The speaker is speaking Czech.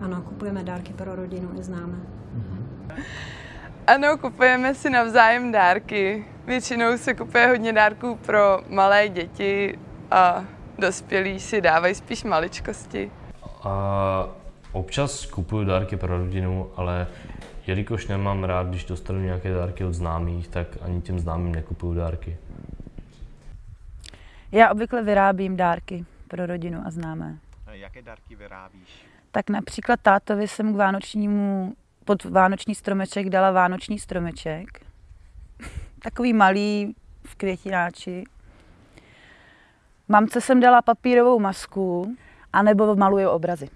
ano, kupujeme dárky pro rodinu i známé. Ano, kupujeme si navzájem dárky. Většinou se kupuje hodně dárků pro malé děti a dospělí si dávají spíš maličkosti. A občas kupuju dárky pro rodinu, ale jelikož nemám rád, když dostanu nějaké dárky od známých, tak ani těm známým nekupuju dárky. Já obvykle vyrábím dárky pro rodinu a známé. Jaké dárky vyrábíš? Tak například tátovi jsem k vánočnímu, pod vánoční stromeček dala vánoční stromeček. Takový malý v květináči. Mamce jsem dala papírovou masku, anebo maluju obrazy.